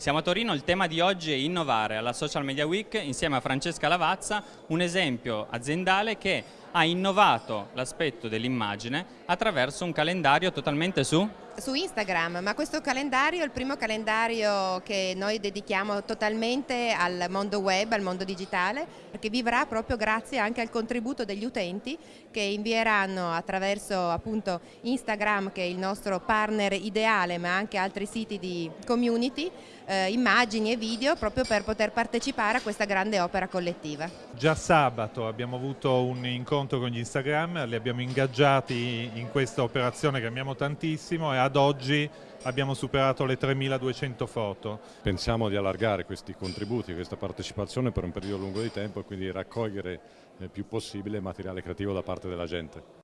Siamo a Torino, il tema di oggi è innovare. Alla Social Media Week insieme a Francesca Lavazza, un esempio aziendale che ha innovato l'aspetto dell'immagine attraverso un calendario totalmente su su Instagram, ma questo calendario è il primo calendario che noi dedichiamo totalmente al mondo web, al mondo digitale, perché vivrà proprio grazie anche al contributo degli utenti che invieranno attraverso appunto Instagram, che è il nostro partner ideale, ma anche altri siti di community, eh, immagini e video proprio per poter partecipare a questa grande opera collettiva. Già sabato abbiamo avuto un incontro con gli Instagram, li abbiamo ingaggiati in questa operazione che amiamo tantissimo e ad oggi abbiamo superato le 3200 foto. Pensiamo di allargare questi contributi, questa partecipazione per un periodo lungo di tempo e quindi raccogliere il più possibile materiale creativo da parte della gente.